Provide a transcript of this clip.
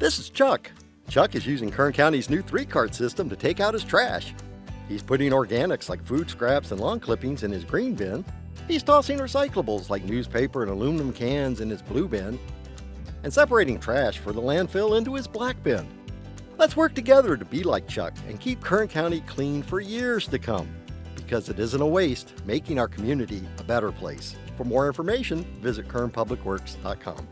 This is Chuck. Chuck is using Kern County's new three cart system to take out his trash. He's putting organics like food scraps and lawn clippings in his green bin. He's tossing recyclables like newspaper and aluminum cans in his blue bin. And separating trash for the landfill into his black bin. Let's work together to be like Chuck and keep Kern County clean for years to come. Because it isn't a waste, making our community a better place. For more information, visit kernpublicworks.com.